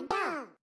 玩到。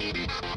you